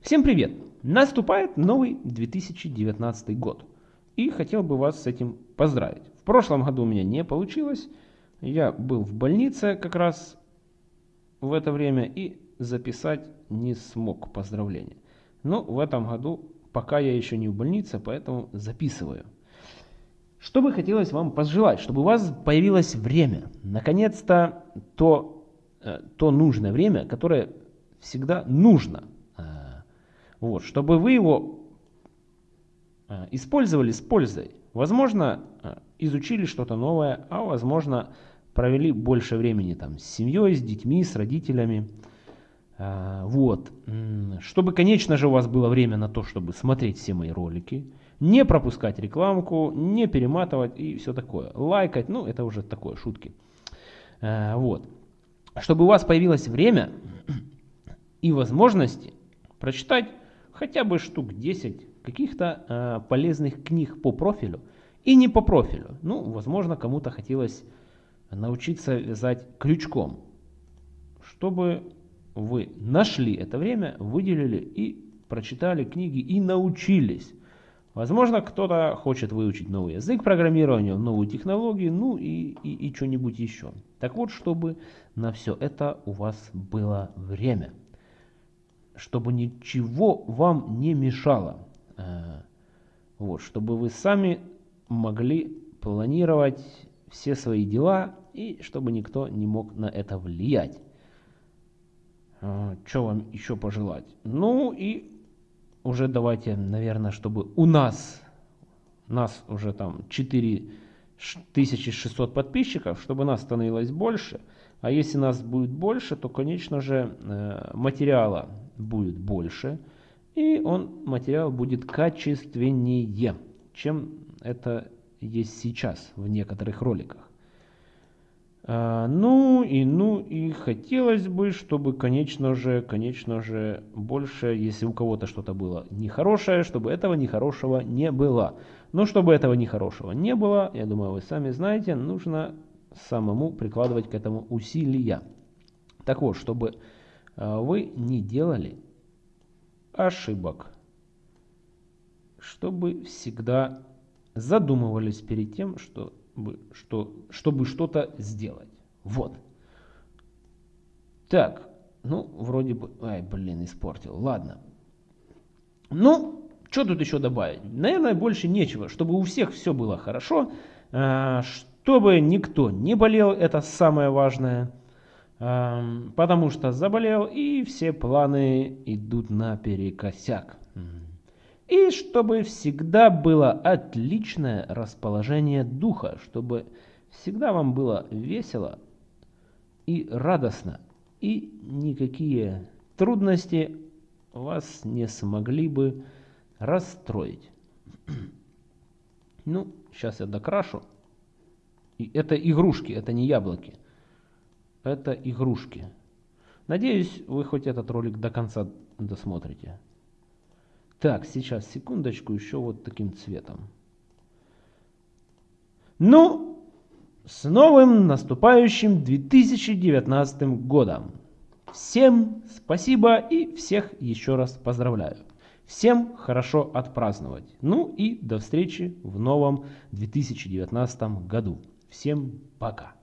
Всем привет! Наступает новый 2019 год. И хотел бы вас с этим поздравить. В прошлом году у меня не получилось. Я был в больнице как раз в это время и записать не смог поздравления. Но в этом году пока я еще не в больнице, поэтому записываю. Что бы хотелось вам пожелать? Чтобы у вас появилось время. Наконец-то то, э, то нужное время, которое всегда нужно вот, чтобы вы его э, использовали с пользой. Возможно, э, изучили что-то новое, а возможно, провели больше времени там с семьей, с детьми, с родителями. Э, вот. Чтобы, конечно же, у вас было время на то, чтобы смотреть все мои ролики, не пропускать рекламку, не перематывать и все такое. Лайкать, ну, это уже такое, шутки. Вот. Чтобы у вас появилось время и возможности прочитать хотя бы штук 10 каких-то э, полезных книг по профилю и не по профилю. Ну, возможно, кому-то хотелось научиться вязать крючком, чтобы вы нашли это время, выделили и прочитали книги и научились. Возможно, кто-то хочет выучить новый язык программирования, новую технологию, ну и, и, и что-нибудь еще. Так вот, чтобы на все это у вас было время чтобы ничего вам не мешало. Э, вот, чтобы вы сами могли планировать все свои дела и чтобы никто не мог на это влиять. Э, Что вам еще пожелать? Ну и уже давайте, наверное, чтобы у нас, нас уже там 4600 подписчиков, чтобы нас становилось больше. А если нас будет больше, то, конечно же, э, материала будет больше, и он, материал будет качественнее, чем это есть сейчас в некоторых роликах. А, ну и ну и хотелось бы, чтобы, конечно же, конечно же, больше, если у кого-то что-то было нехорошее, чтобы этого нехорошего не было. Но чтобы этого нехорошего не было, я думаю, вы сами знаете, нужно самому прикладывать к этому усилия. Так вот, чтобы вы не делали ошибок, чтобы всегда задумывались перед тем, чтобы что, чтобы что-то сделать. Вот. Так, ну, вроде бы... Ай, блин, испортил. Ладно. Ну, что тут еще добавить? Наверное, больше нечего. Чтобы у всех все было хорошо, а, чтобы никто не болел, это самое важное потому что заболел и все планы идут наперекосяк. И чтобы всегда было отличное расположение духа, чтобы всегда вам было весело и радостно, и никакие трудности вас не смогли бы расстроить. Ну, сейчас я докрашу. И это игрушки, это не яблоки это игрушки. Надеюсь, вы хоть этот ролик до конца досмотрите. Так, сейчас, секундочку, еще вот таким цветом. Ну, с новым наступающим 2019 годом. Всем спасибо и всех еще раз поздравляю. Всем хорошо отпраздновать. Ну и до встречи в новом 2019 году. Всем пока.